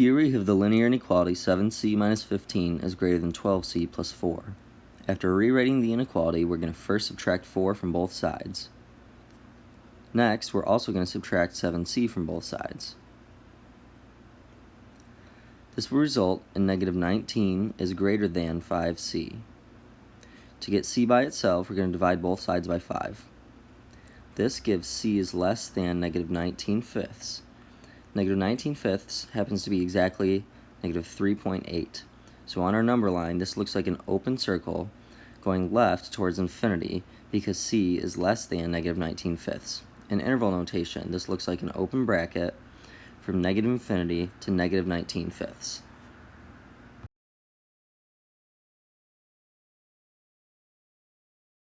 Here we have the linear inequality 7c minus 15 is greater than 12c plus 4. After rewriting the inequality, we're going to first subtract 4 from both sides. Next, we're also going to subtract 7c from both sides. This will result in negative 19 is greater than 5c. To get c by itself, we're going to divide both sides by 5. This gives c is less than negative 19 fifths. Negative 19 fifths happens to be exactly negative 3.8. So on our number line, this looks like an open circle going left towards infinity because c is less than negative 19 fifths. In interval notation, this looks like an open bracket from negative infinity to negative 19 fifths.